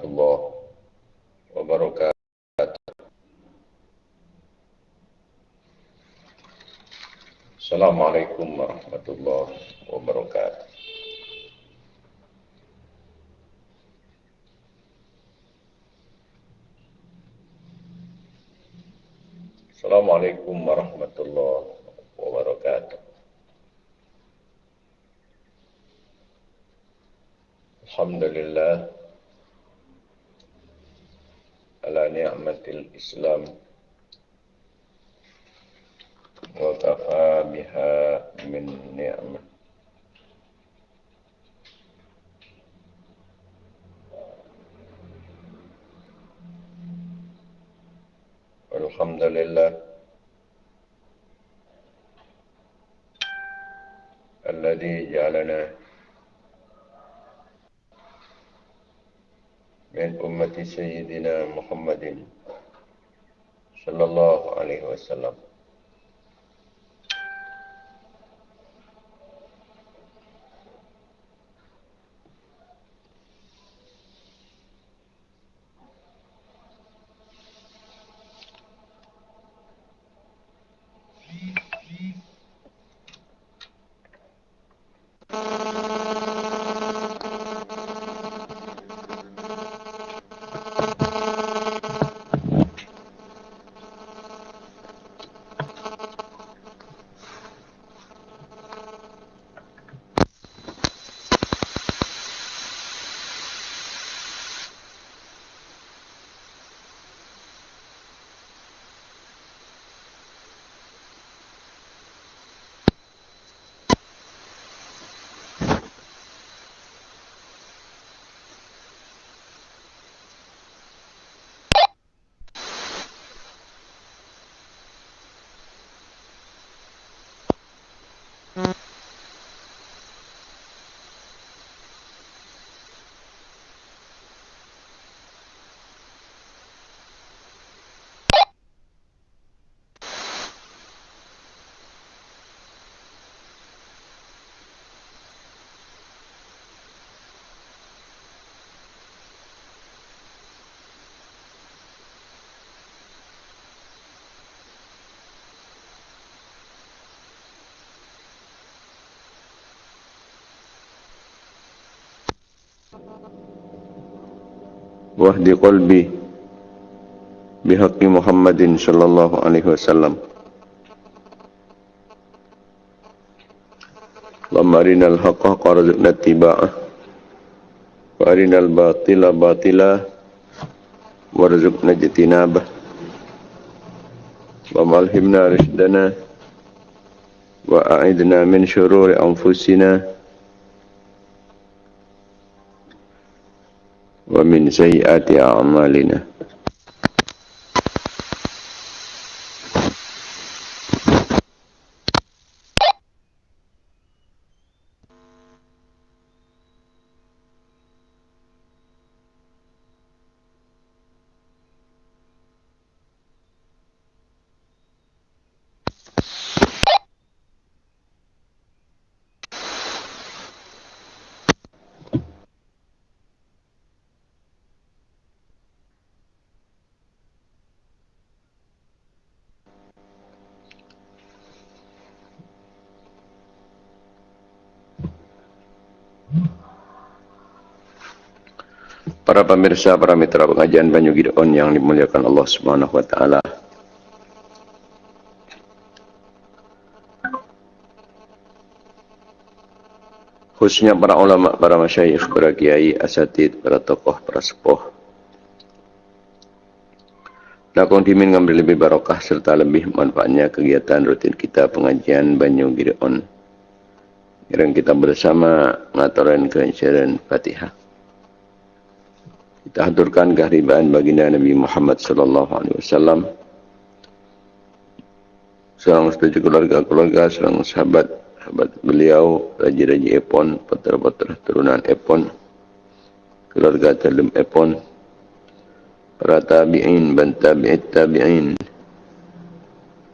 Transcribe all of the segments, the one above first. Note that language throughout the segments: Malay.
الله وبركاته السلام عليكم ورحمة الله وبركاته السلام عليكم ورحمة الله وبركاته الحمد لله نعمة الإسلام وكفى بها من نعمة. والحمد لله الذي جعلنا من أمة سيدنا محمد صلى الله عليه وسلم. واهد قلبي بحق محمد صلى الله عليه وسلم. اللهم أرنا الحق حقا رزقنا اتباعه وأرنا الباطل باطلا وارزقنا اجتنابه. اللهم ألهمنا رشدنا وأعدنا من شرور أنفسنا ومن سيئات أعمالنا Para pemirsa, para mitra pengajian Banyu Gideon yang dimuliakan Allah Subhanahu wa taala. Khususnya para ulama, para masyayikh, para kiai, asatid, para tokoh, para sepuh. Lakon dimin ngambil lebih barokah serta lebih manfaatnya kegiatan rutin kita pengajian Banyu Gideon. Yang kita bersama ngaturan keinsyairan Fatihah. Kita haturkan keharibaan baginda Nabi Muhammad sallallahu alaihi wasallam. Seorang setuju keluarga-keluarga, seorang sahabat, sahabat beliau, raja-raja Epon, putra-putra turunan Epon, keluarga Talum Epon, para tabi'in, dan tabi'it tabi'in,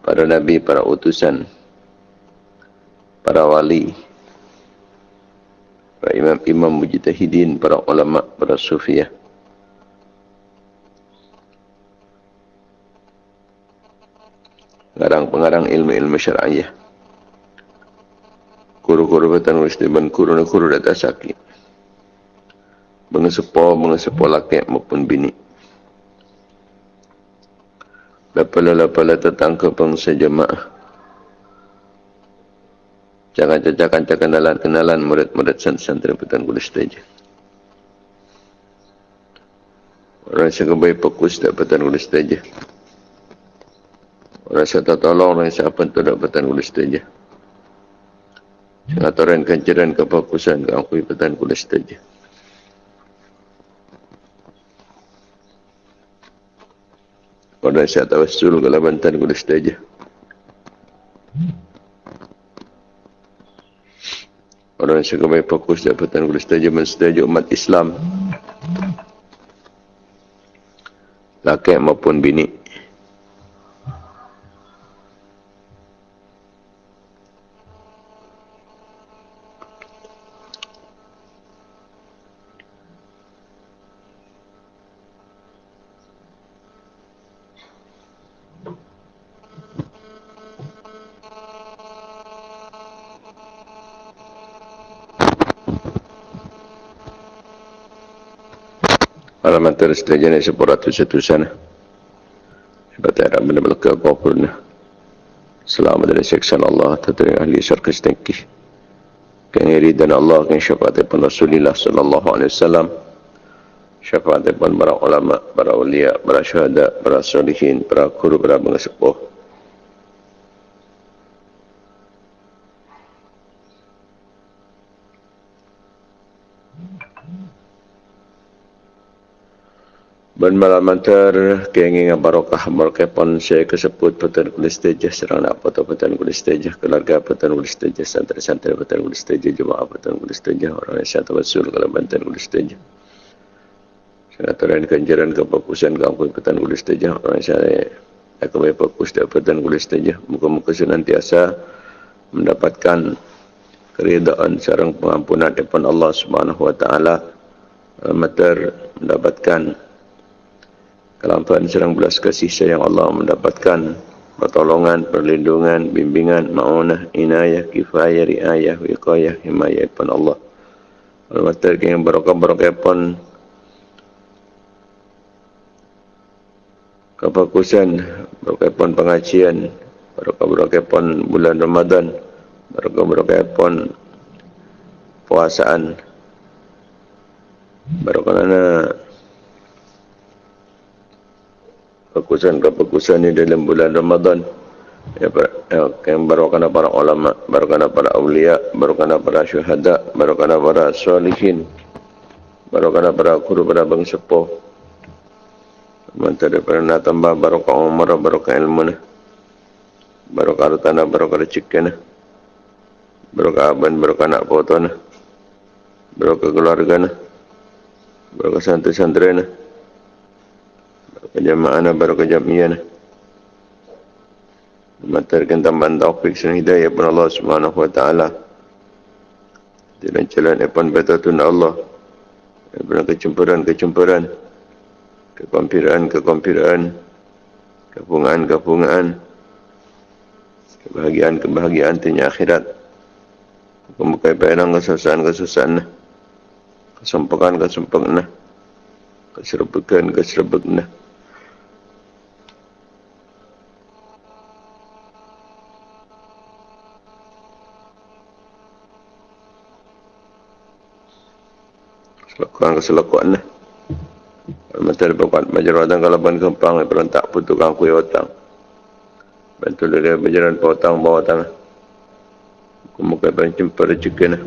para nabi, para utusan, para wali, para imam-imam mujtahidin, para ulama, para sufiah, mengarang ilmu-ilmu syar'iyah. Kuru-kuru batan wis ban kuru na kuru data sakit. Mengesepo, mengesepo laki maupun bini. Lapala-lapala tetangka bangsa jemaah. Jangan cacakan kenalan-kenalan murid-murid santri batan kulis saja. Orang yang baik fokus dapatan kulis saja. Rasa tak tolong orang siapa tu dapatan kulis saja. Pengaturan kancaran kefokusan ke akui petan kulis saja. Pada saya tawassul ke labantan kulis saja. Orang yang baik fokus dapatan kulis saja mensetuju umat Islam. Laki maupun bini. Alamat terus terjadi seporat tu satu sana. Sebab ada benda belakang kau purna. Selamat dari seksan Allah, tertering ahli syarqa setengki. Kini ridan Allah, kini syafaat pun Rasulullah sallallahu alaihi wasallam. Syafaat pun para ulama, para ulia, para syuhada, para salihin, para guru, para pengesepuh. Ben malam antar kenging barokah barokah pon saya kesebut petan kulis tejah serang nak foto petan kulis tejah keluarga petan kulis tejah santri-santri petan kulis tejah jemaah petan kulis tejah orang yang satu wasul kalau petan kulis tejah senaturan kanjaran kefokusan kampung petan kulis tejah orang saya aku baik fokus di petan kulis tejah muka-muka senantiasa mendapatkan keridaan sarang pengampunan depan Allah Subhanahu wa taala mendapatkan kelampahan serang belas kasih sayang Allah mendapatkan pertolongan, perlindungan, bimbingan, ma'unah, inayah, kifayah, riayah, wiqayah, himayah pun Allah. Al-Matar yang barokah-barokah pun kefokusan, barokah pun pengajian, barokah-barokah pun bulan Ramadan, barokah-barokah pun puasaan, barokah keputusan-keputusan ini dalam bulan Ramadan. Ya, ya, yang barokana para ulama, barokana para awliya, barokana para syuhada, barokana para salihin, barokana para guru, para bang sepuh. Mantap daripada tambah barokah umar, barokah ilmu, barokah tanah, barokah rezeki, barokah aban, barokah anak foto, barokah keluarga, barokah santri-santri kejamaah baru kejamian matarkan tambahan taufik dan hidayah pun Allah Subhanahu wa taala. Dengan jalan depan betatun Allah. Daripada kecemburan-kecemburan kekompiran-kekompiran kepungaan-kepungaan kebahagiaan-kebahagiaan tinya akhirat. Membuka penang kesusahan-kesusahan kesempekan-kesempekan keserbekan-keserbekan Selakuan keselakuan lah. Mata dia buat majar wadang kalau ban kempang berontak putukang kuih otang. Bantu dia berjalan pa otang bawa otang. Kemuka ban jumpa rezeki lah.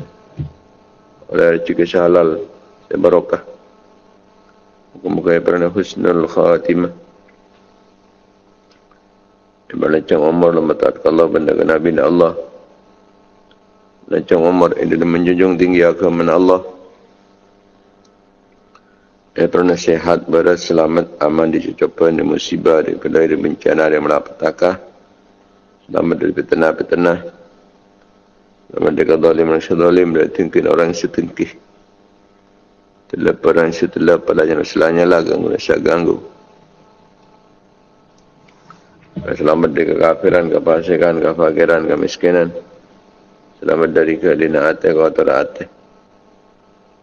Oleh rezeki sehalal dan barokah. Kemuka pernah husnul khatimah. Ibalancang umur lama taat Allah benda ke Nabi Allah. Lancang umur ini menjunjung tinggi agama Allah. Ya pernah sehat, berat, selamat, aman, dicucupkan, di musibah, di kedai, di bencana, di malapetaka. Selamat dari petenah-petenah. Selamat dari kadzalim, manusia zalim, dari tingkin orang setingkih. Terlepas orang setelah pada jenis selanya lah, ganggu, rasa ganggu. Selamat dari kekafiran, kefasikan, kefakiran, kemiskinan. Selamat dari kelina hati, hati.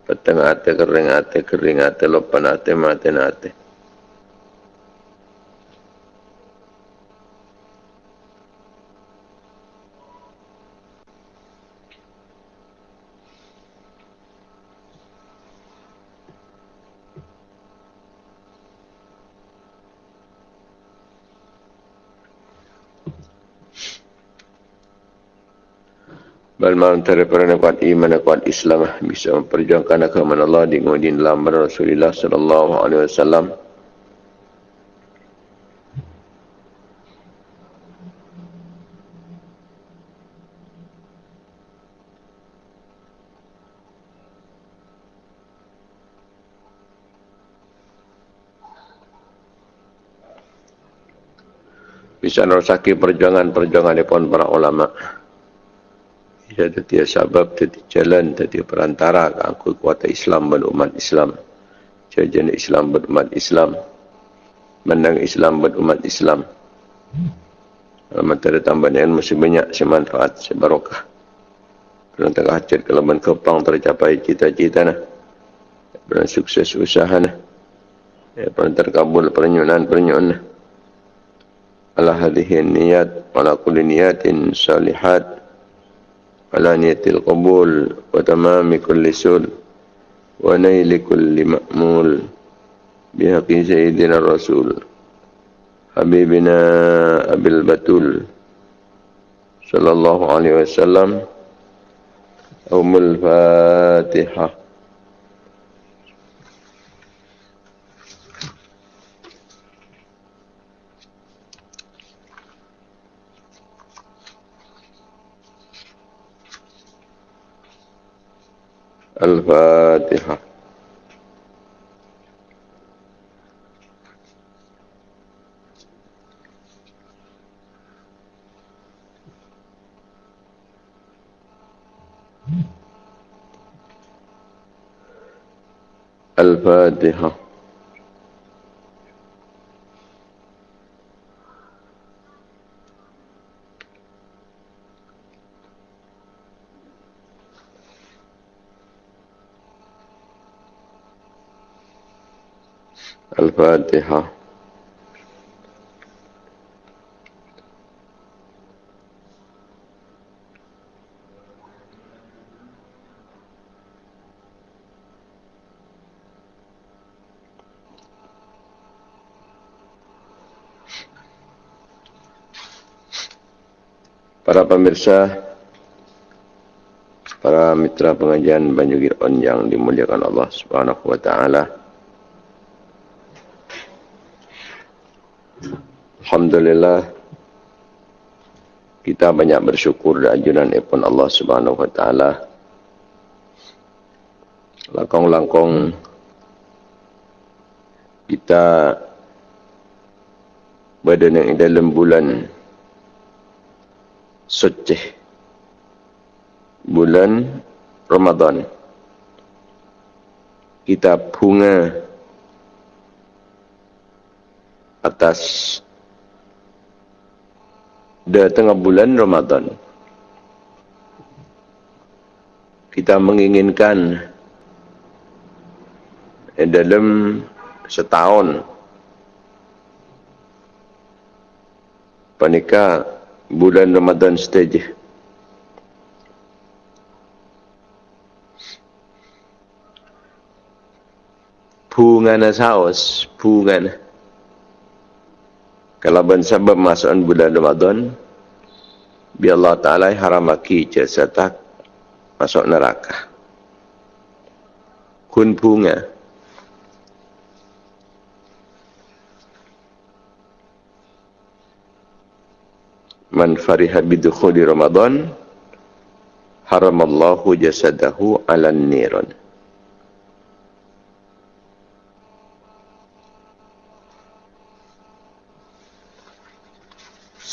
Petang hati, kering hati, kering hati, lupa hati, mati hati. Balma antara para kuat iman kuat Islam bisa memperjuangkan agama Allah di kemudian dalam Rasulullah sallallahu alaihi wasallam. Bisa merosaki perjuangan-perjuangan di para ulama' ia jadi sebab jadi jalan jadi perantara aku kuat Islam dan umat Islam jajan Islam dan umat Islam menang Islam dan umat Islam Alamat ada tambahan yang masih banyak semanfaat, sebarokah. Dalam tengah hajat kelaman kepang tercapai cita-cita nah. Sukses usaha nah. Ya, pernah terkabul pernyunan-pernyunan nah. Ala hadihin niat, ala kulli niatin salihat. علانية القبول وتمام كل سل ونيل كل مأمول بحق سيدنا الرسول حبيبنا أبي البتول صلى الله عليه وسلم أم الفاتحة الفاتحة. الفاتحة. الفاتحة Para pemirsa, para mitra pengajian Banjugir On yang dimuliakan Allah Subhanahu wa taala. Alhamdulillah kita banyak bersyukur dan ajunan ipun Allah Subhanahu wa taala. Langkong-langkong kita berada di dalam bulan suci bulan Ramadan. Kita bunga atas dah tengah bulan Ramadan. Kita menginginkan dalam setahun panika bulan Ramadan stage bunga saus bunga kalau ben sebab masuk bulan Ramadan bi Allah taala haramaki jasad masuk neraka. Kun bunga man fariha bidukhuli Ramadan haramallahu jasadahu ala niran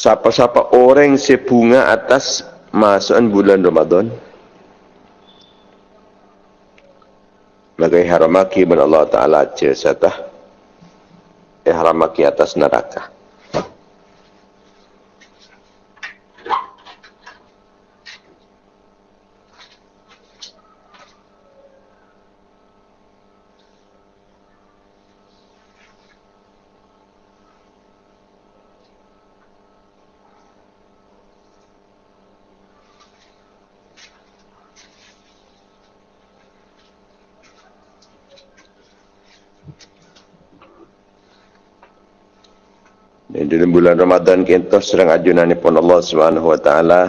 siapa-siapa orang sebunga atas masukan bulan Ramadan. Maka haramaki bin Allah Ta'ala jasatah ihramaki atas neraka Ini dalam bulan Ramadan kita serang ajunan pun Allah Subhanahu wa taala.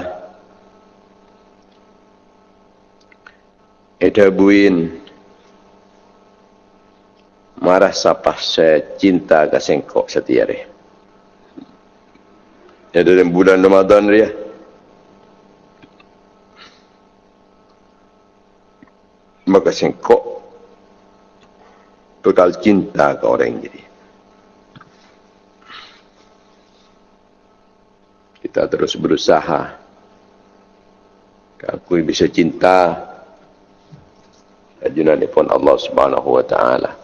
Itu buin marah sapah saya cinta ke sengkok setiap hari. Ya dalam bulan Ramadan dia. Maka sengkok bekal cinta ke orang jadi. Kita terus berusaha. Aku bisa cinta. Ajunan pun Allah Subhanahu wa taala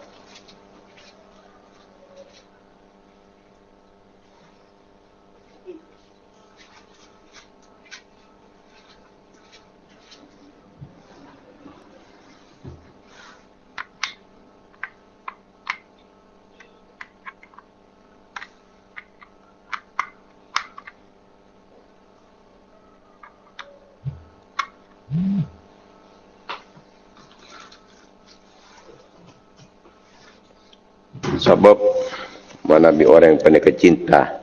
sebab mana bi orang yang pandai kecinta.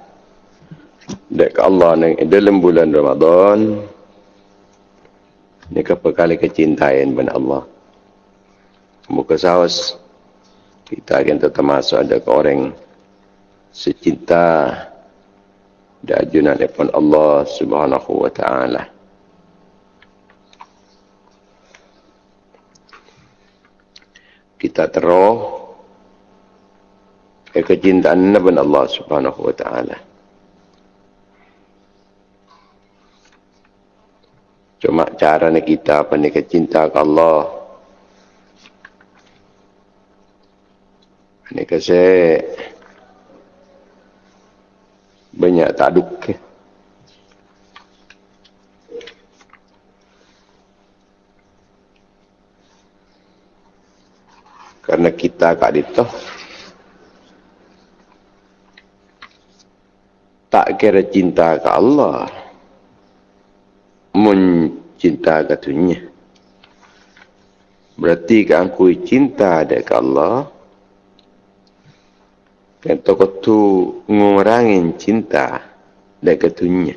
Dek Allah nang dalam bulan Ramadan ni kepekali kecintaan ben Allah. Muka saus kita akan tetap masuk ada ke orang secinta dan ajunan depan Allah subhanahu wa ta'ala. Kita terus ke kecintaan Nabi Allah Subhanahu wa taala. Cuma cara kita apa ni kecinta ke Allah. Ni kase banyak tak duk. Karena kita kat itu tak kira cinta ke Allah. Mencinta ke dunia. Berarti ke aku cinta ke Allah. Kan toko tu ngurangin cinta ada ke dunia.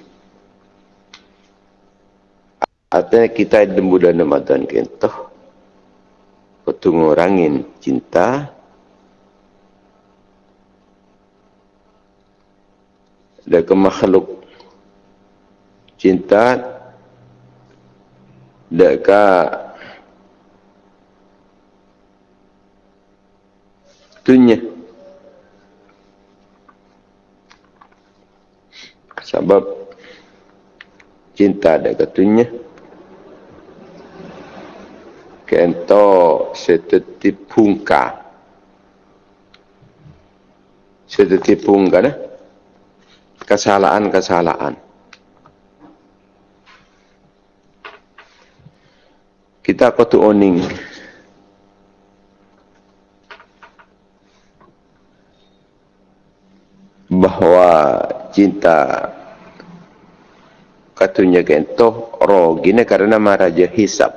Artinya kita di bulan Ramadan kentoh kau ngurangin cinta dan ke makhluk cinta ke dunia sebab cinta ke dunia kento seteti pungka seteti pungka nah kesalahan-kesalahan. Kita kutu oning. Bahawa cinta katunya kentoh roh gini karena maraja hisap.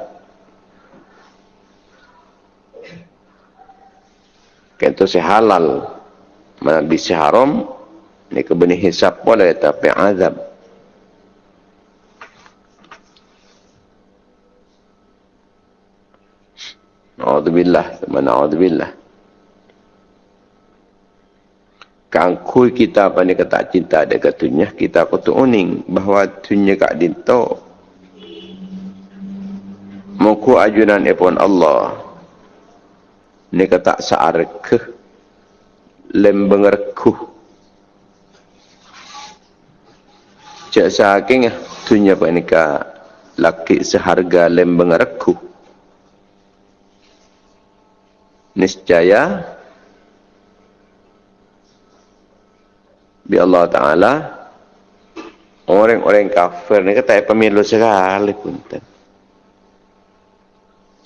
Kentoh sehalal mana bisa haram ni kebenih hisap boleh tapi azab A'udzubillah, mana a'udzubillah. Kangkui kita apa ni kata cinta ada katunya, kita kutu uning bahawa tunya kak dinto. Muku ajunan epon Allah. Ni kata saar ke Cak saking tunya panika laki seharga lembeng reku. Niscaya bi Allah Taala orang-orang kafir ni kata pemilu sekali pun.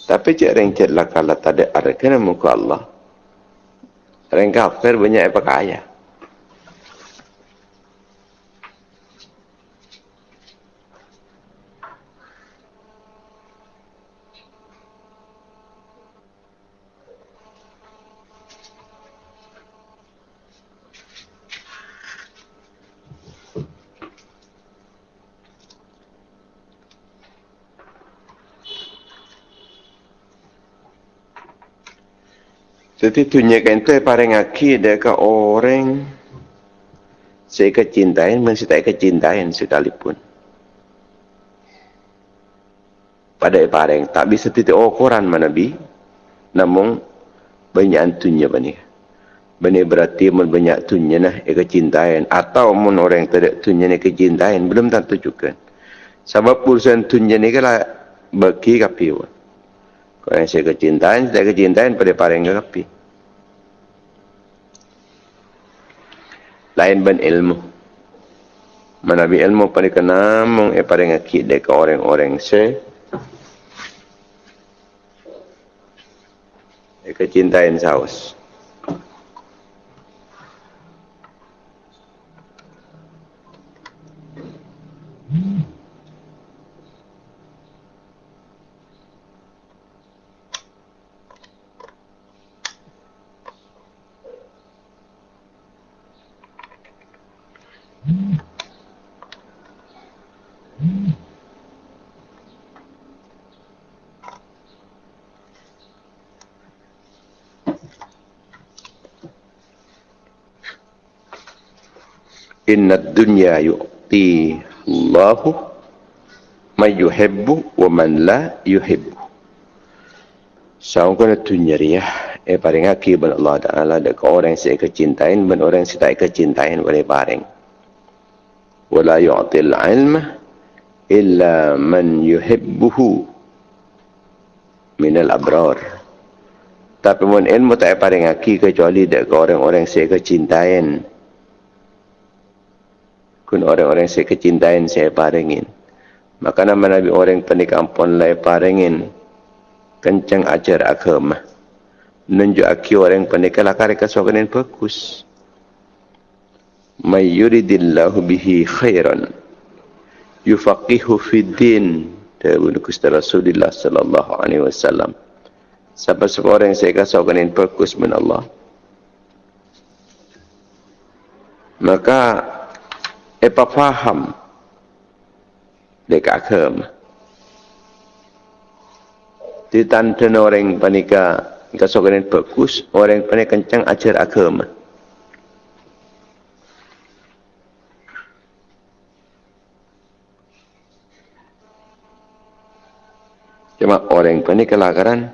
Tapi cik orang cik lah kalau tak ada arah kena muka Allah. Orang kafir banyak apa kaya. Jadi tunjukkan itu paling akhir dekat orang saya kecintain, masih tak kecintain sekalipun. Pada paling tak bisa titik ukuran mana bi, namun banyak antunya bani. Bani berarti mun banyak tunya nah kecintain atau mun orang tidak tunya ni kecintain belum tentu juga. Sebab urusan tunya ni kalau bagi kapi. Kalau yang saya kecintain, saya kecintain pada paling kapi. lain ban ilmu. Manabi ilmu pada kenamong e pada ngakit dek orang-orang se e kecintaan saus Inna dunya yu'ti Allahu man yuhibbu wa man la yuhibbu. Saung kena dunya dia eh paling aki ban Allah Taala dek orang yang saya kecintain ban orang yang tak kecintain boleh paring. Wala yu'ti al-ilma illa man yuhibbuhu min al-abrar. Tapi mun ilmu tak paling aki kecuali dek orang-orang yang saya kecintain kun orang-orang saya kecintain saya paringin maka nama Nabi orang penik ampun lai paringin kencang ajar agama nunjuk aki orang penik kelakar kesokanin bagus may yuridillahu bihi khairan. Yufaqihu fid din Dawud Gusti Rasulullah sallallahu alaihi wasallam. Siapa seorang yang saya kesokanin bagus min Allah. Maka apa faham dekat agama. Di tantan orang panika kasokan bagus, orang panika kencang ajar agama. Cuma orang panika kelakaran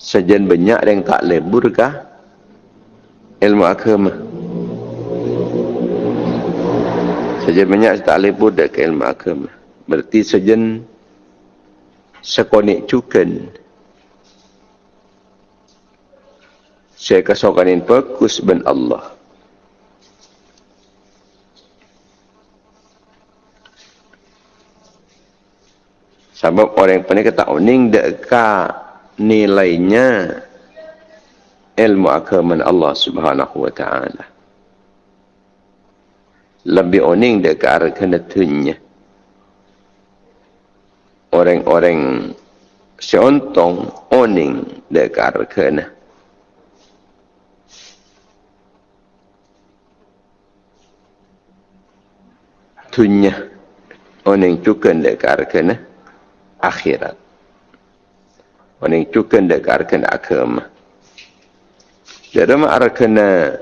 sejen banyak yang tak lebur kah ilmu agama. Saja banyak tak boleh budak ke ilmu agama. Berarti sejen sekonik cukan. Saya kesokanin bagus ben Allah. Sebab orang yang kata uning dekat nilainya ilmu agama Allah subhanahu wa ta'ala lebih oning arah kena tunya. Orang-orang seontong oning arah kena. Tunya oning ke arah kena akhirat. Oning ke arah kena agama. Jadi arah kena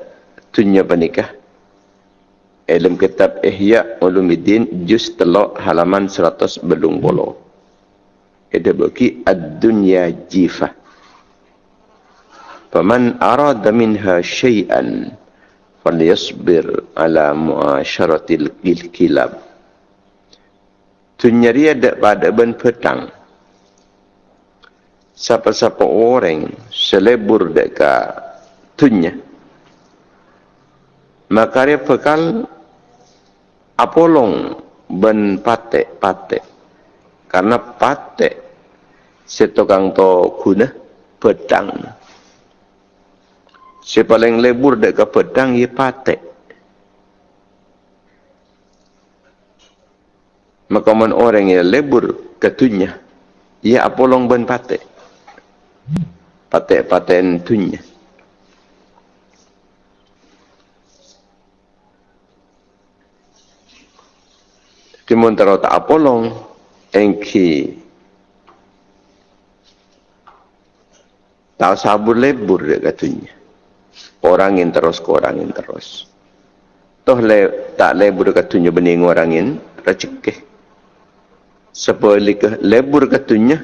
tunya penikah dalam kitab Ihya Ulumuddin juz telok halaman 100 belung bolo. Ada bagi ad-dunya jifah. Faman arada minha syai'an falyasbir ala muasyaratil kilab. Dunia ada pada ben petang. Siapa-siapa orang selebur dekat dunia. Maka dia bekal apolong ben patek patek. Karena patek setokang to guna pedang. Si paling lebur dek ke pedang ye patek. Maka man orang yang lebur ketunya ia apolong ben patek. Patek paten tunya Timun taro tak apolong engki Tak sabur lebur dia katanya. Orangin terus ke orangin terus. Toh le, tak lebur katanya bening orangin, rezeki. Sepuluh lebur katanya,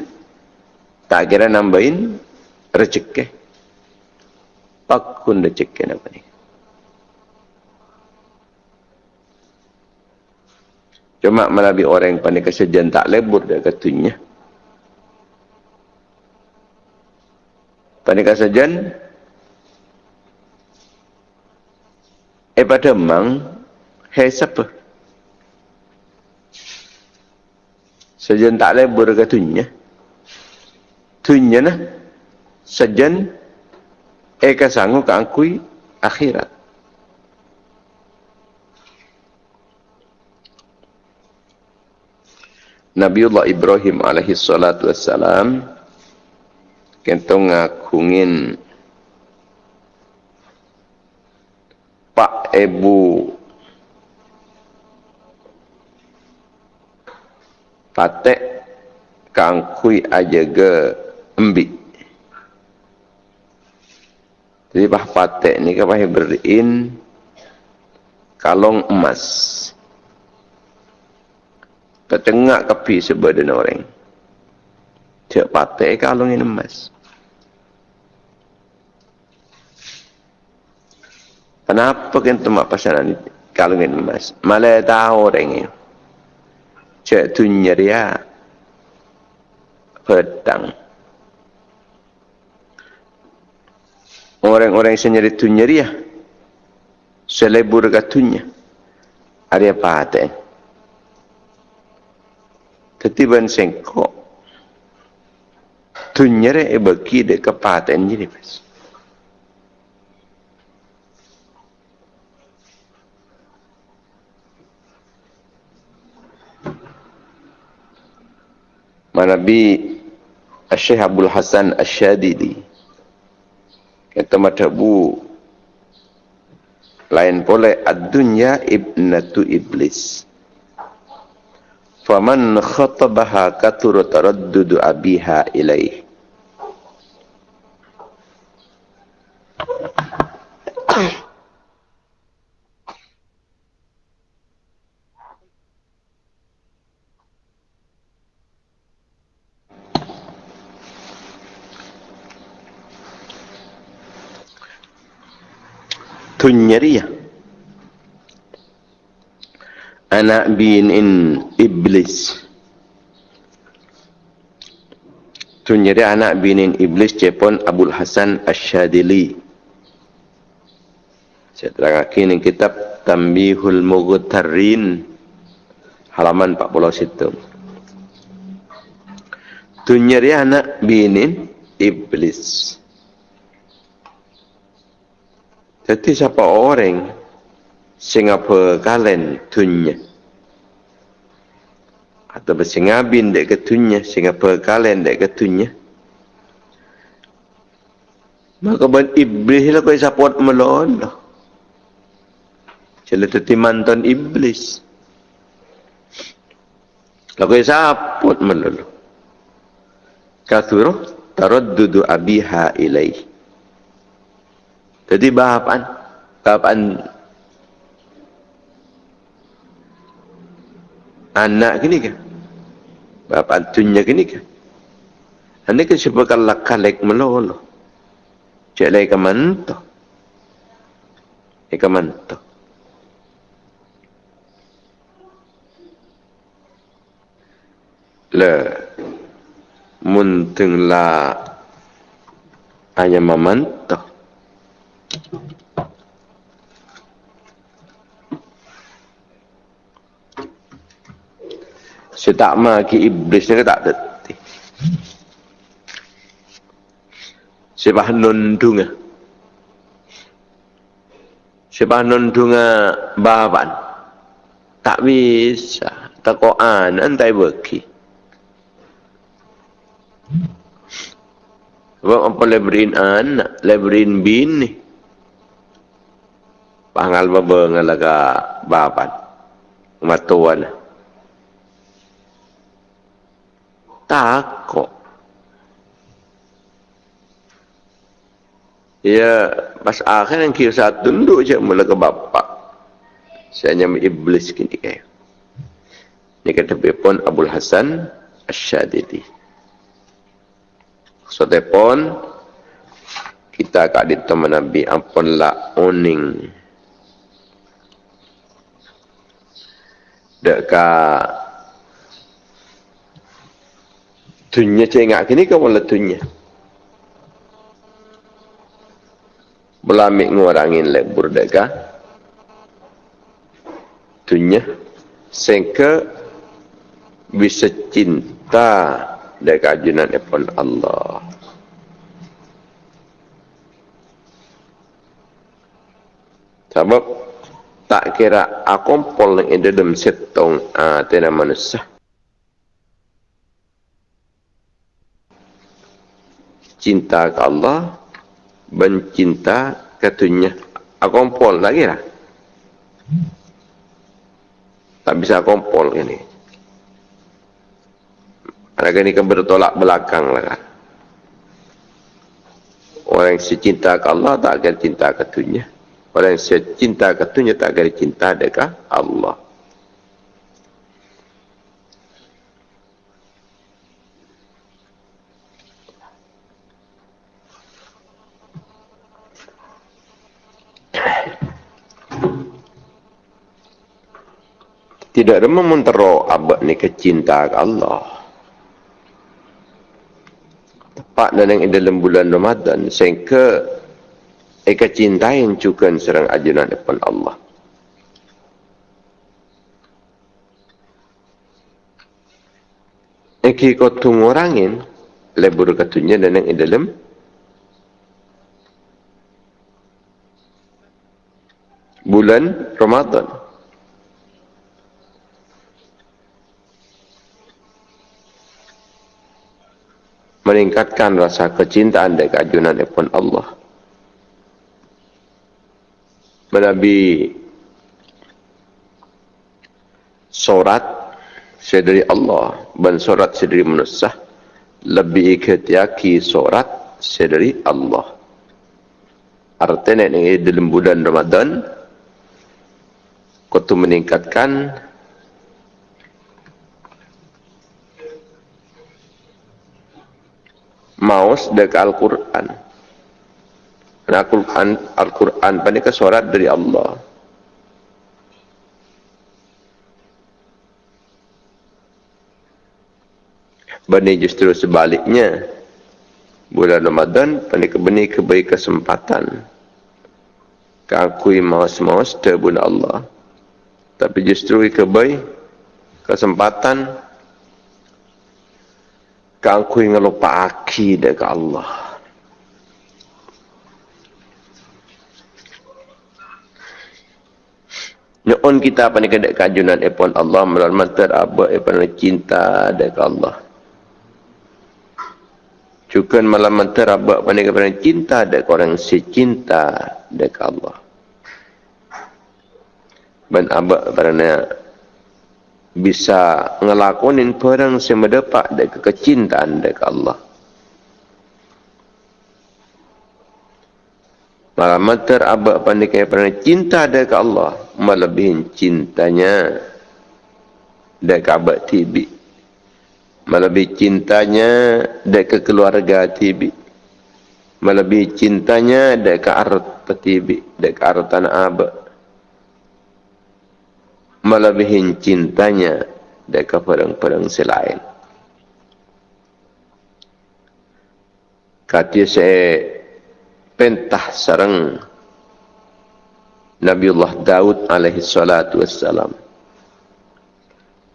tak kira nambahin rezeki. Pakun rezeki apa ni? Cuma melalui orang yang pandai kesejian tak lebur dia katanya. Panika sajan eh pada mang hai siapa? Sajan tak boleh berkatunya tunya nah. Sajan eh kasangu kangkui akhirat Nabiullah Ibrahim alaihi salatu wassalam kentong ngakungin Pak Ebu Patek kangkui aja ke embi. Jadi bah patek ni bahaya beriin kalong emas. Ketengak kepi sebadan orang. Cik patek kalong ini emas. Kenapa kita mak pasaran kalungin emas? Malah tahu orang ini. Cek tu nyeria pedang. Orang-orang yang senyeri tu nyeria selebur katunya. Ada apa? Ketiban sengkok. Tu nyeri bagi dekat paten jadi pas. Manabi Syekh Abdul Hasan Asyadidi kata matabu lain pole ad-dunya ibnatu iblis faman khatabaha katur taraddud abiha ilaih tunyariya anak binin iblis. Tunyari anak binin iblis cepon Abdul Hasan Asyadili saya terangkan ini kitab Tambihul Mughtarin halaman 41 tunyari anak binin iblis. Jadi siapa orang Singapura kalian tunya atau bersingabin dek ketunya Singapura kalian dek ketunya maka ban iblis lah kau support melon lah. Jadi teti mantan iblis. Lah kau support melon kathuru taraddudu abiha ilaih jadi bahapan bahapan anak gini ke? Bahapan tunya gini ke? Kan siapa kalau kalek melolo? Cik lagi ke manto? Ika manto. Le munteng la hanya memantok saya tak maki iblis ni tak deti. Sebab nundung ah. Sebab nundung bahaban. Tak bisa. Tak koan antai beki. Sebab apa leberin anak, leberin bini. Pangal baba ngalaga baban. Matuan. Takok. Ya, pas akhir yang kisah tunduk je mula ke bapak. Saya hanya iblis kini kaya. Ini kata pun Abu Hasan Asyadidi. So pun kita kat di teman Nabi ampunlah oning. Dekat tunya cengak kini kau mula tunya. Belamik ngurangin lebur dekat tunya. Sehingga bisa cinta dekat ajunan epon Allah. Sebab tak kira akompol yang ada dalam setong uh, tena manusia. Cinta ke Allah, bencinta ketunya. Akompol lagi lah. Tak bisa akompol ini. Mereka ini kan bertolak belakang lah kan. Orang yang cinta ke Allah tak akan cinta ke dunia. Orang yang cinta ke dunia tak akan cinta dekat Allah. Tidak ada mementero abad ni kecinta ke Allah tepat dalam dalam bulan Ramadan sehingga eka cinta yang cukan serang ajunan depan Allah. Eki kau tunggu orangin lebur katunya dan yang dalam bulan Ramadan. Meningkatkan rasa kecintaan dan keajunan kepada Allah. Menabi sorat sedari Allah dan sorat sedari manusia lebih ketiaki sorat sedari Allah. Artinya ini dalam bulan Ramadan kau meningkatkan maus dekat Al-Quran. Al-Quran Al-Quran pada ke surat dari Allah. Bani justru sebaliknya. Bulan Ramadan pada ke bani kebaik kesempatan. Keakui maus-maus terbun Allah. Tapi justru kebaik kesempatan kang kui ngelupa aki dekat Allah. Nyon kita apa ni kedek kajunan epon Allah melalui mantar apa epon cinta dekat Allah. Cukan malam mantar apa ni kedek cinta dekat orang si cinta dekat Allah. Ben abak kerana bisa ngelakonin perang mendapat dari kecintaan dari Allah. Malah mater abad pandikai pernah cinta dari Allah melebihi cintanya dari abad tibi. Melebihi cintanya dari keluarga tibi. Melebihi cintanya dari ke art tibi, dari ke tanah abad melebihi cintanya dari perang-perang selain. Kata saya pentah sarang Nabiullah Daud alaihi salatu wassalam.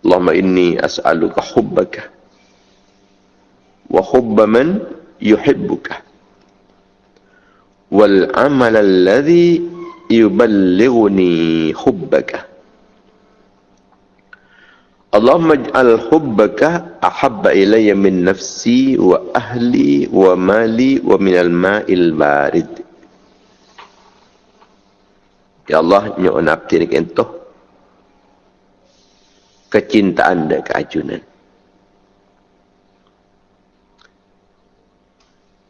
Allahumma inni as'aluka hubbaka wa hubba man yuhibbuka wal amal alladhi yuballighuni hubbaka Allahumma ij'al hubbaka ahabba ilayya min nafsi wa ahli wa mali wa min al-ma'il barid. Ya Allah, nyo napti ni kento. Kecintaan dan keajunan.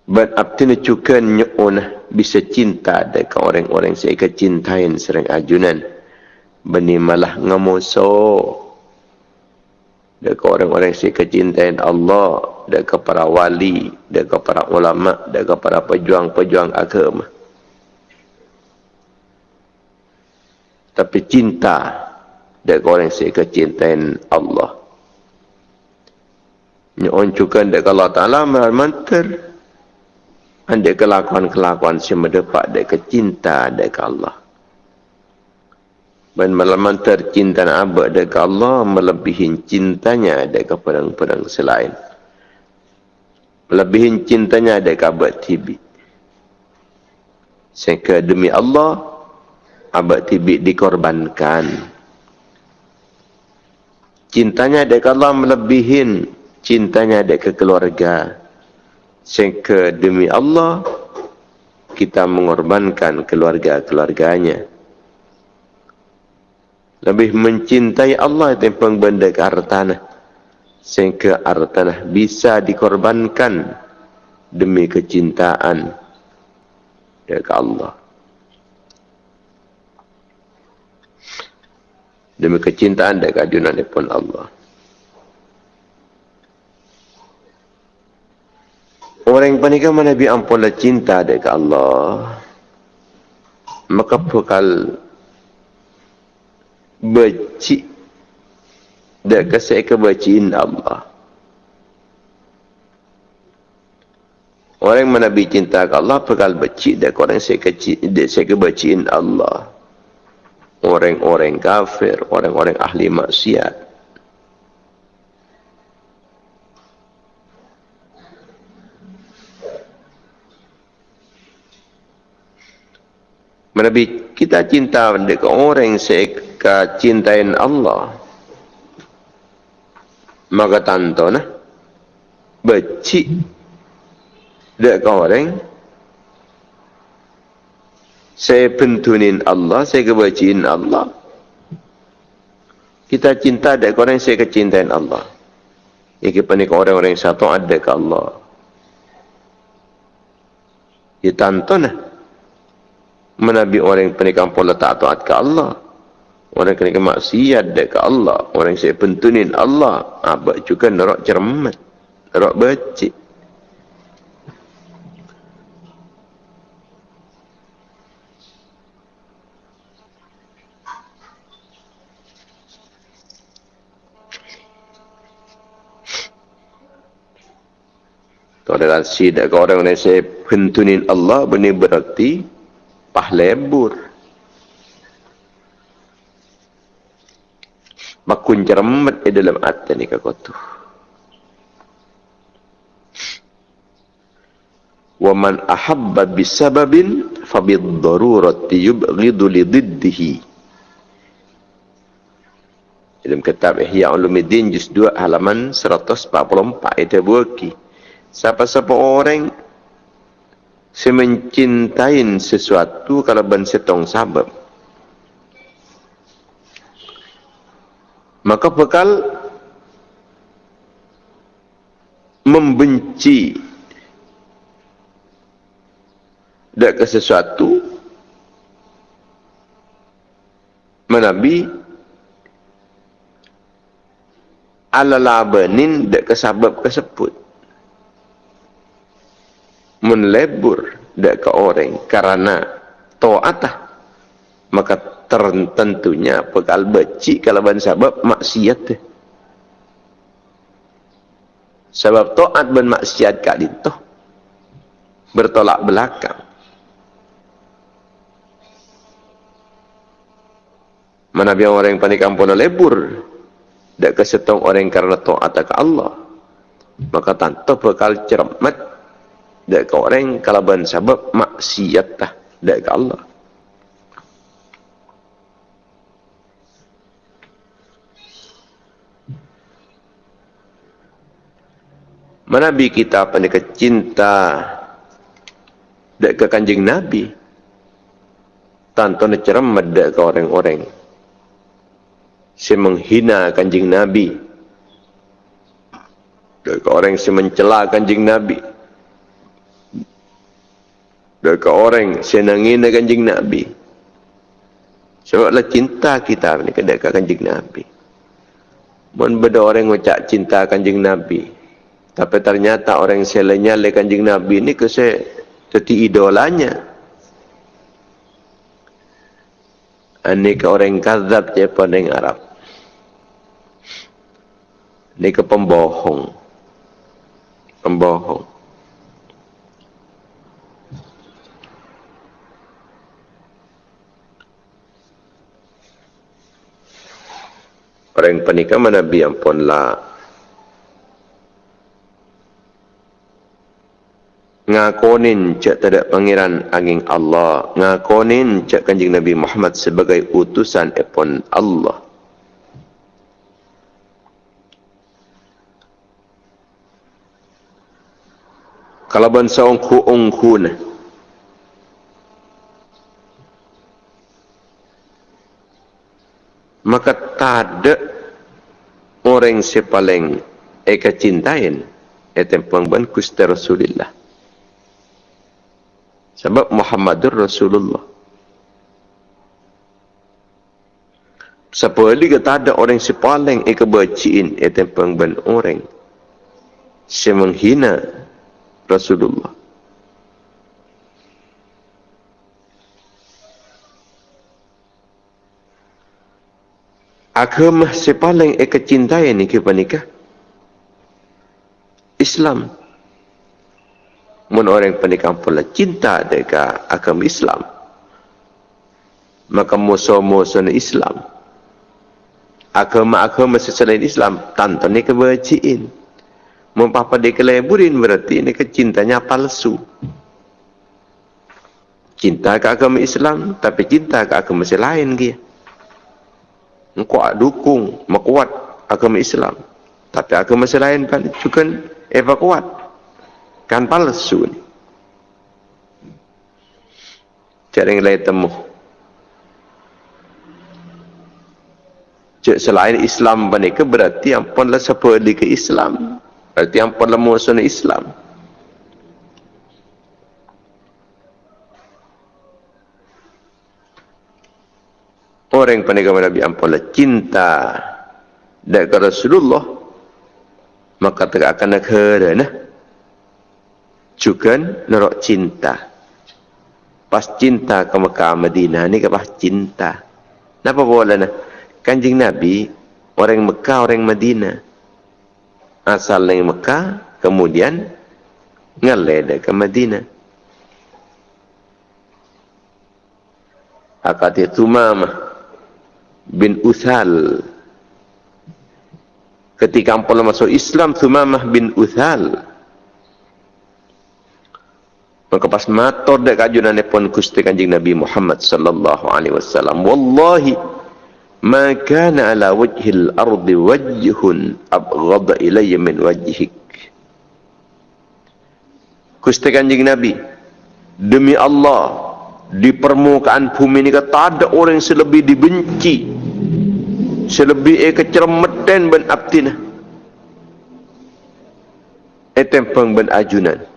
ban aptina cukan nyona bisa cinta dekat orang-orang saya kecintain serang ajunan bani malah ngamoso dekat orang-orang saya kecintain Allah dekat para wali dekat para ulama dekat para pejuang-pejuang agama. Tapi cinta dekat orang saya kecintain Allah. Nyon cukan dekat Allah Taala mantar anda kelakuan-kelakuan si mendepak dek kecinta dek Allah. Dan malam tercinta abad dek Allah melebihi cintanya dek pedang-pedang selain. Melebihi cintanya dek abad tibi. Sehingga demi Allah abad tibi dikorbankan. Cintanya dek Allah melebihi cintanya dek keluarga. Sehingga demi Allah kita mengorbankan keluarga-keluarganya. Lebih mencintai Allah timbang benda ke hartanah. Sehingga hartanah bisa dikorbankan demi kecintaan ke Allah. Demi kecintaan dan keajunan pun Allah. Orang yang mana Nabi ampunlah cinta dekat Allah. Maka bakal benci dan kasih kebaciin Allah. Orang Nabi cinta ke Allah bakal benci dan orang saya kebaciin Allah. Orang-orang kafir, orang-orang ahli maksiat. Nabi kita cinta dekat orang yang seka cintain Allah. Maka tanto nah. Beci dekat orang saya pentunin Allah, saya kebaciin Allah. Kita cinta dekat orang yang saya kecintain Allah. Iki panik orang-orang satu ada ke Allah. Ya tanto nah menabi orang yang penikam pola tak taat ke Allah orang yang penikam maksiat ke Allah. Orang saya pentunin Allah. Abad juga nerok cermat. Nerok becik. Dengan sidak orang yang saya pentunin Allah benar berarti pahlebur makun cermat di dalam hati ni kau tu wa man ahabba bisababin fa bid-darurati yubghidu li diddihi dalam kitab Ihya Ulumuddin juz 2 halaman 144 itu buki siapa-siapa orang saya mencintai sesuatu kalau ban setong sabab. Maka bekal membenci dak ke sesuatu menabi ala labanin dak ke sabab kesebut menlebur dekat orang karena taatah maka tertentunya bekal beci kalau ban sebab maksiat sebab taat ban maksiat kali itu bertolak belakang. Mana biar orang yang panik ampun lebur dak kesetong orang karena taat ke Allah. Maka tanpa bekal cermat dak orang kalau ban sebab maksiat dah dak ke Allah Mana bi kita pandai cinta dak ke kanjeng Nabi tanpa nak cermat dak ke orang-orang si menghina kanjeng Nabi dak ke orang si mencela kanjeng Nabi dekat orang senangin dengan kanjeng Nabi. Sebablah cinta kita ni dekat kanjeng Nabi. Mun beda orang ngucap cinta kanjeng Nabi. Tapi ternyata orang selenya le kanjeng Nabi ni ke se jadi idolanya. Ini ke orang kazab je pada Arab. Ini ke pembohong. Pembohong. Orang penikah mana biar pun lah. Ngakonin cak tidak pangeran angin Allah. Ngakonin cak kanjing Nabi Muhammad sebagai utusan epon Allah. Kalau bangsa ongku-ongku ni. Maka tak ada orang sepaling eka cintain etem pangban kusta. Sebab Muhammadur Rasulullah. Siapa lagi tak ada orang sepaling eka baciin etem pangban orang semenghina Rasulullah. agama sepaling eka cintai ni kita nikah Islam orang penikah pula cinta deka agama Islam maka musuh-musuh Islam. Agama-agama selain Islam tanpa ni kebajiin mun papa dikeleburin berarti ni kecintanya palsu. Cinta ke agama Islam tapi cinta ke agama selain dia. Engkau dukung mekuat agama Islam. Tapi agama selain juga eva kuat kan palsu ni cara yang lain temu Cik selain Islam ke berarti yang pun lah seperti ke Islam. Berarti yang pun lah musuh Islam. orang yang pernah Nabi ampunlah cinta dekat Rasulullah maka tak akan nak kerana juga nerok cinta. Pas cinta ke Mekah Madinah ni ke pas cinta. Kenapa boleh nak? Kanjing Nabi orang Mekah orang Madinah. Asal dari Mekah kemudian ngalai ke Madinah. Akad itu mama bin Uthal. Ketika ampun masuk Islam Thumamah bin Uthal maka pas matur dek kajunan pun kusti kanjing Nabi Muhammad sallallahu alaihi wasallam. Wallahi ma kana ala wajhil ardi wajhun abghad ilayya min wajhik. Kusti kanjing Nabi demi Allah di permukaan bumi ini tak ada orang selebih dibenci selebih eh kecermetan ben abtina etempeng ben ajunan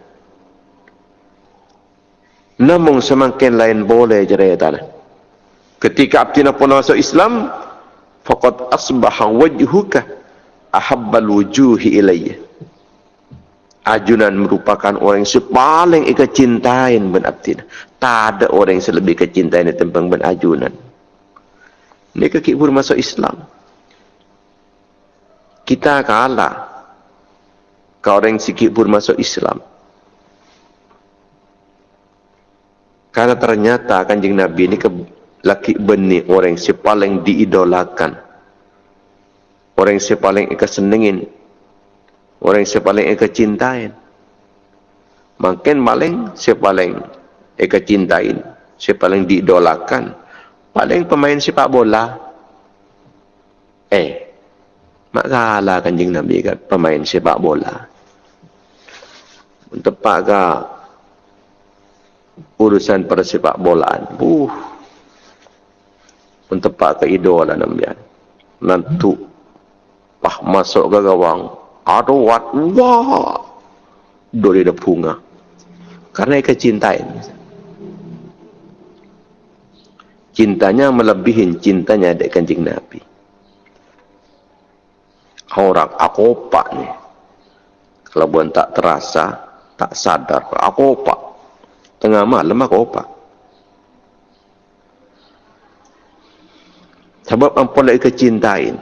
namun semakin lain boleh jerai tanah ketika abtina pun masuk Islam faqad asbaha wajhuka ahabbal wujuhi ilayya ajunan merupakan orang yang paling ika cintain ben abtina tak ada orang yang lebih kecintaan tentang ben ajunan ini kaki pun masuk Islam. Kita kalah. Kau orang sikit pun masuk Islam. Karena ternyata kanjeng Nabi ini ke laki benih orang yang paling diidolakan. Orang yang paling ika senengin. Orang yang paling ika cintain. Makin paling paling ika cintain. Paling diidolakan paling pemain sepak bola eh mak kalah kanjing Nabi kat pemain sepak bola untuk urusan pada sepak bolaan uh untuk pak ke idola Nabi nantu pah masuk ke gawang aduh wat wah dori de punga karena ikan cintain cintanya melebihi cintanya adik kanjeng Nabi. Orang aku opak ni. Kalau bukan tak terasa, tak sadar. Aku opak. Tengah malam aku opak. Sebab ampun lagi kecintain.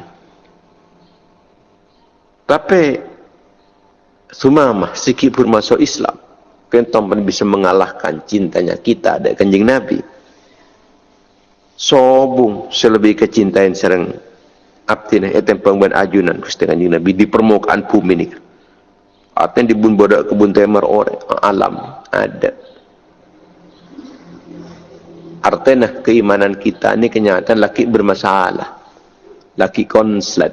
Tapi, sumamah sikit pun masuk Islam. Kentong pun bisa mengalahkan cintanya kita ada kanjeng Nabi sobung selebih kecintaan serang abdi ni etem pengban ajunan kustengan kanjeng nabi di permukaan bumi ni aten di bun bodak kebun temer orang alam ada artinya keimanan kita ni kenyataan laki bermasalah laki konslet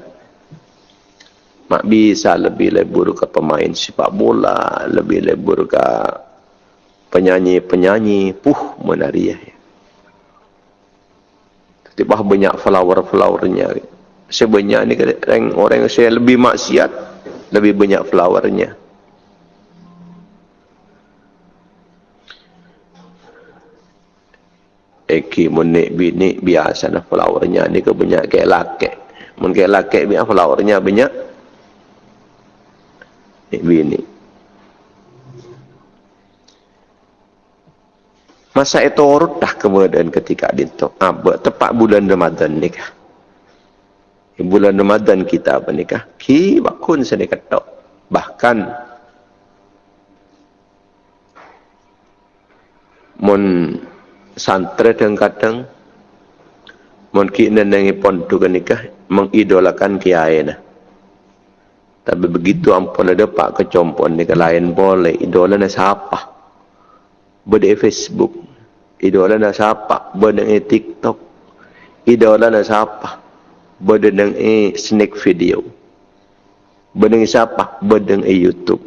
mak bisa lebih lebur ke pemain sepak bola lebih lebur ke penyanyi-penyanyi puh menari ya Tiba banyak flower-flowernya. Sebanyak ni orang orang yang saya lebih maksiat, lebih banyak flowernya. Eki menik bini biasa nah flowernya ni ke banyak kayak laki. Mun kayak laki biar flowernya banyak. Nik bini. Masa itu urut dah kemudian ketika itu. Ah, tepat bulan Ramadan ni kah? Bulan Ramadan kita apa ni kah? Ki bakun ketok. Bahkan mon santre dan kadang. Mon ki nenengi pontu kan nikah mengidolakan kiai nah. Tapi begitu ampun ada pak kecompon ni lain boleh idola na siapa? Berde Facebook, idola na siapa? Benang e TikTok. Idola na siapa? Benang e snack video. Benang siapa? Benang e YouTube.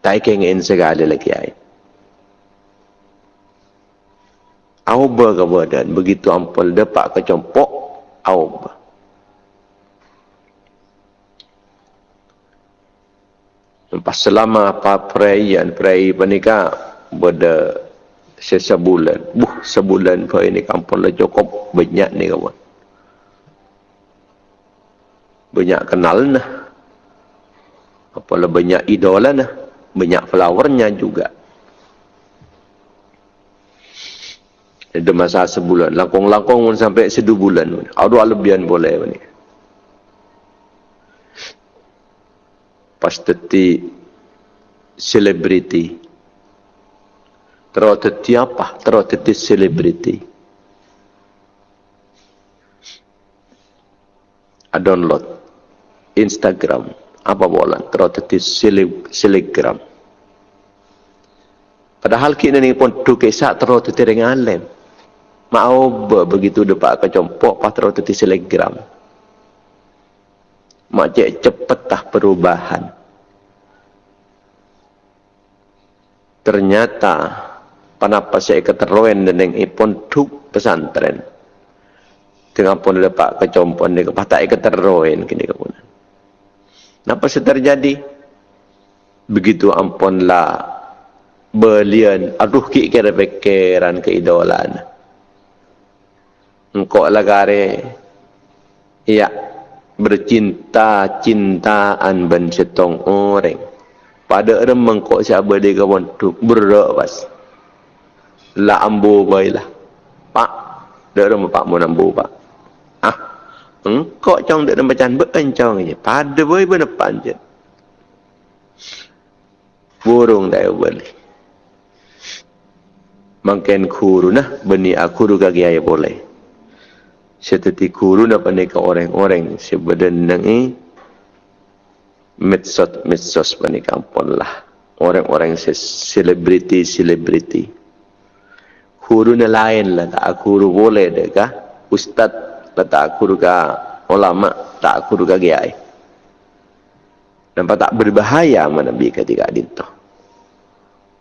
Tai kengen segala lagi ai au berga badan begitu ampul depak kecompok au Lepas selama apa perayaan perayaan pernikah pada sebulan. Buh, sebulan kau ini kampung lah cukup banyak ni kawan. Banyak kenal nah. Apalah banyak idola nah. Banyak flowernya juga. Ada masa sebulan. Langkong-langkong pun sampai sedu bulan. Ada alebian boleh. Ni. Pas teti selebriti terus apa terus teti selebriti a download Instagram apa bolan terus teti selegram padahal kita ni pun tu kisah terus teti dengan lem mau begitu depak kecompok pas terus teti selegram macam cepet tah perubahan ternyata Kenapa saya keterlaluan dengan ipon tuk pesantren. Dengan pun lepak kecompon dia kepatak keterlaluan kini kepunan. Kenapa saya terjadi? Begitu ampunlah belian aduh ki kira pikiran keidolan. Engkau lagare iya bercinta cintaan ben setong orang. Pada remeng kok siapa dia kawan tu berdak pas la ambu baiklah. Pak, dak ada pak mau ambu pak. Ah. Engkau cong dak macam berencang je. Pada boy pun depan je. Burung dah boleh. Mungkin kuru nah beni aku ruga gaya boleh. Seperti kuru nak panika orang-orang sebenarnya ini medsos medsos panika pun lah. Orang-orang selebriti selebriti. Guru ni lain lah. Tak guru boleh deh kah? Ustaz lah tak guru kah? Ulama tak guru kah kiai? Nampak tak berbahaya mana bi ketika itu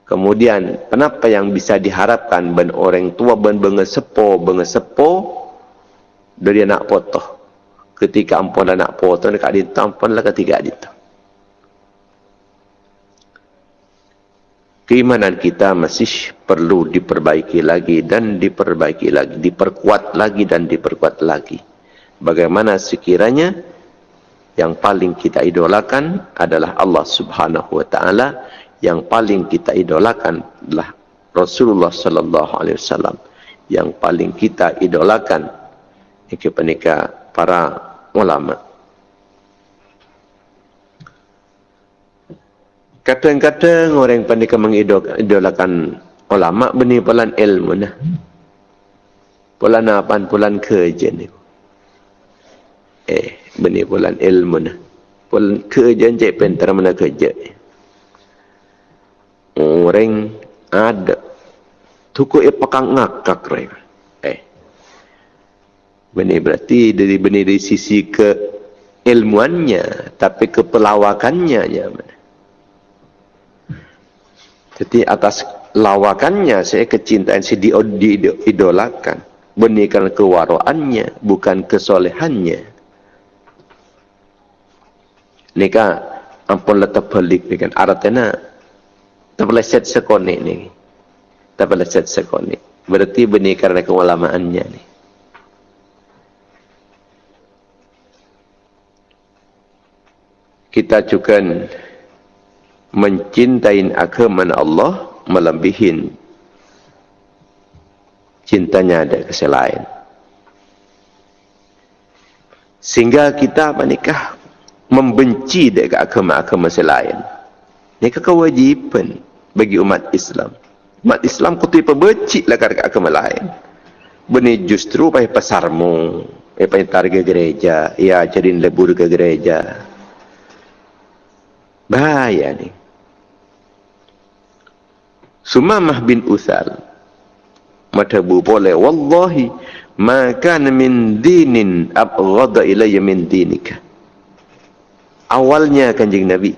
kemudian kenapa yang bisa diharapkan ben orang tua ben bengesepo bengesepo dari anak potoh ketika ampun anak potoh dekat dinto ampun lah ketika dinto keimanan kita masih perlu diperbaiki lagi dan diperbaiki lagi, diperkuat lagi dan diperkuat lagi. Bagaimana sekiranya yang paling kita idolakan adalah Allah Subhanahu wa taala, yang paling kita idolakan adalah Rasulullah sallallahu alaihi wasallam, yang paling kita idolakan penikah para ulama. Kadang-kadang orang pandai mengidolakan ulama benih pulan ilmu nah. Pulan apa pulan kerja ni. Eh, benih pulan ilmu nah. Pulan kerja je pentar mana kerja. Orang ada tuku e pakang ngakak rek. Benih berarti dari benih dari sisi ke ilmuannya tapi ke pelawakannya ya. Jadi atas lawakannya saya kecintaan saya diidolakan. Benarkan kewaraannya, bukan kesolehannya. Ini kan ampun letak balik dengan artinya terpeleset sekonik ni. Terpeleset sekonik. Berarti benih karena keulamaannya ni. Kita juga mencintai agama Allah melebihi cintanya ada kesalahan. Sehingga kita menikah membenci dengan agama-agama selain. Ini kewajiban bagi umat Islam. Umat Islam kutu benci lah dengan agama lain. Beni justru pasarmu, pai targa gereja, ya jadi lebur ke gereja. Bahaya nih. Sumamah bin Uthal Matabu boleh Wallahi Maka min dinin Abghada ilayya min dinika Awalnya kanjeng Nabi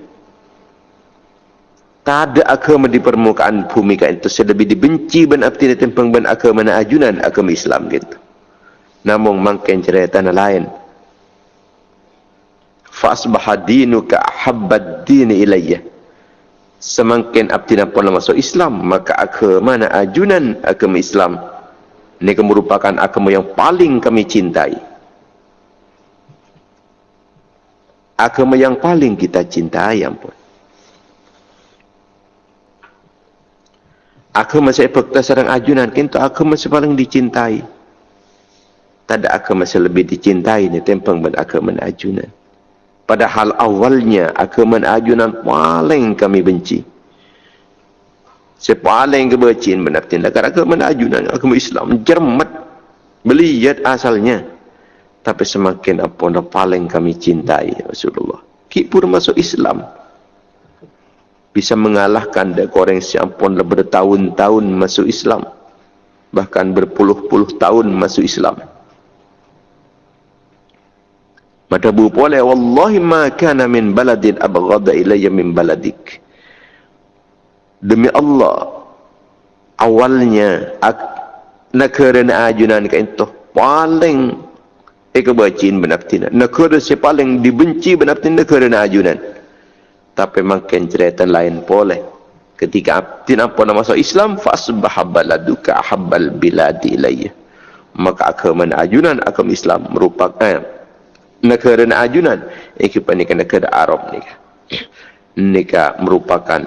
Tak ada agama di permukaan bumi kan itu lebih dibenci ben abdi dan tempeng ben agama na ajunan agama Islam gitu. Namun makin cerita tanah lain. Fa asbaha dinuka ahabbad din ilayya. Semakin abdi pun masuk Islam maka agama mana ajunan agama Islam. Ini merupakan agama yang paling kami cintai. Agama yang paling kita cintai ampun. Agama saya fakta sarang ajunan kintu agama saya paling dicintai. Ada agama saya lebih dicintai ni tempang ben agama ajunan Padahal awalnya agama ajunan paling kami benci. Saya paling kebecian benar tindak agama ajunan agama Islam jermat beliat asalnya. Tapi semakin apa yang paling kami cintai Rasulullah. Ki pun masuk Islam. Bisa mengalahkan dek orang siapun bertahun-tahun masuk Islam. Bahkan berpuluh-puluh tahun masuk Islam. Maka bu boleh wallahi ma kana min baladin abghadha ilayya min baladik. Demi Allah awalnya negara na ajunan ka itu paling ekebacin benaptina. Negara si paling dibenci benaptina negara na ajunan. Tapi makin cerita lain boleh. Ketika abdin apa nama masuk Islam fasbah baladuka habbal biladi ilayya. Maka agama ajunan agama Islam merupakan negara ajunan. Ini pernikahan negara Arab ni nikah merupakan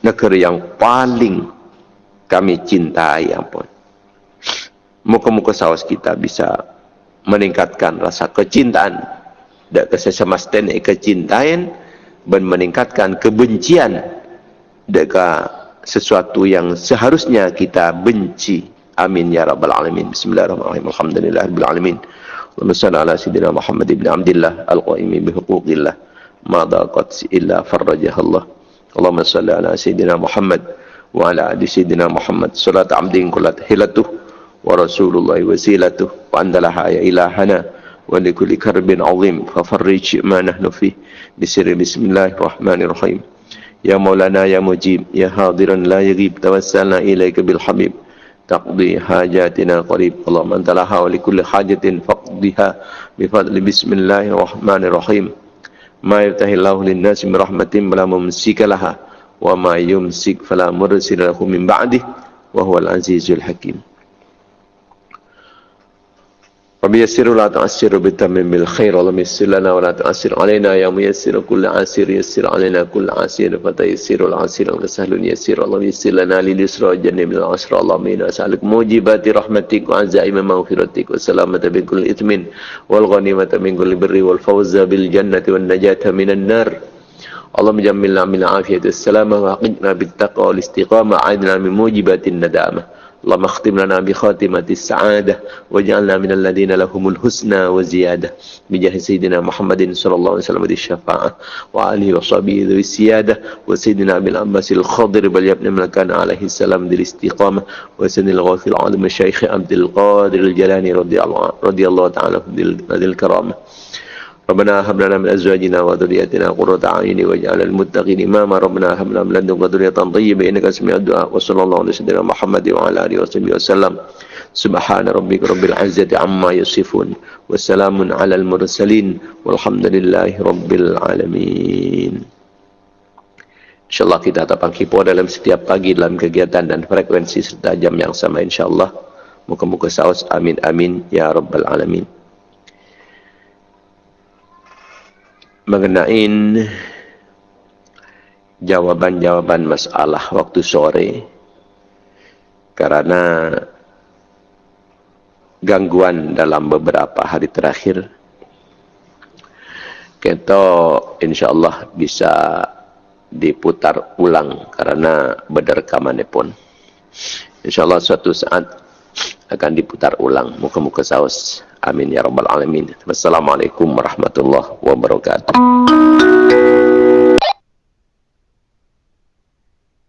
negara yang paling kami cintai ampun. Muka-muka saus kita bisa meningkatkan rasa kecintaan dan kesesamasten kecintaan dan meningkatkan kebencian dengan sesuatu yang seharusnya kita benci. Amin ya rabbal alamin. Bismillahirrahmanirrahim. Alhamdulillahirabbil alamin اللهم صل على سيدنا محمد بن عبد الله القائم بحقوق الله ما ضاقت إلا فرجها الله اللهم صل على سيدنا محمد وعلى آل سيدنا محمد صلاة عبد كلت هلته ورسول الله وسيلته وأنت لها يا إلهنا ولكل كرب عظيم ففرج ما نحن فيه بسر بسم الله الرحمن الرحيم يا مولانا يا مجيب يا حاضرا لا يغيب توسلنا إليك بالحبيب تقضي حاجاتنا قريب اللهم أنت لها ولكل حاجة فقضها بفضل بسم الله الرحمن الرحيم ما يفتح الله للناس من رحمة ولا ممسك لها wa ma yumsik fala mursila lahu min ba'dih wa huwal وميسر ولا تعسر بتمم الخير ولم يسر لنا ولا تعسر علينا. يا ميسر كل عسير يسر علينا كل عسير فتيسير العسير سهل يسير. اللهم يسر لنا لليسرى من العسر اللهم إنا نسألك موجبات رحمتك وعزائم مغفرتك والسلامة من كل إثم والغنيمة من كل بر والفوز بالجنة والنجاة من النار. اللهم جملنا من العافية والسلامة وحقنا بالتقوى والاستقامة. عدنا من موجبات الندامة. اللهم اختم لنا بخاتمة السعادة واجعلنا من الذين لهم الحسنى وزيادة بجاه سيدنا محمد صلى الله عليه وسلم الشفاعة وآله وصحبه ذوي السيادة وسيدنا أبي العباس الخضر بل يبن من كان عليه السلام ذي الاستقامة وسيدنا الغوث العظيم الشيخ عبد القادر الجلاني رضي الله, رضي الله تعالى ذي الكرامة. ربنا هب لنا من ازواجنا وذرياتنا قرة اعين واجعل المتقين اماما ربنا هب لنا من لدنك ذرية طيبة انك سميع الدعاء وصلى الله على سيدنا محمد وعلى اله وصحبه وسلم سبحان ربك رب العزة عما يصفون والسلام على المرسلين والحمد لله رب العالمين InsyaAllah kita datang kipo dalam setiap pagi dalam kegiatan dan frekuensi serta jam yang sama insyaAllah. Muka-muka saus. Amin. Amin. Ya Rabbal Alamin. Mengenai jawaban-jawaban masalah waktu sore karena gangguan dalam beberapa hari terakhir. Kita insyaallah bisa diputar ulang karena berrekaman pun insyaallah suatu saat akan diputar ulang muka-muka saus Amin ya rabbal alamin. Wassalamualaikum warahmatullahi wabarakatuh.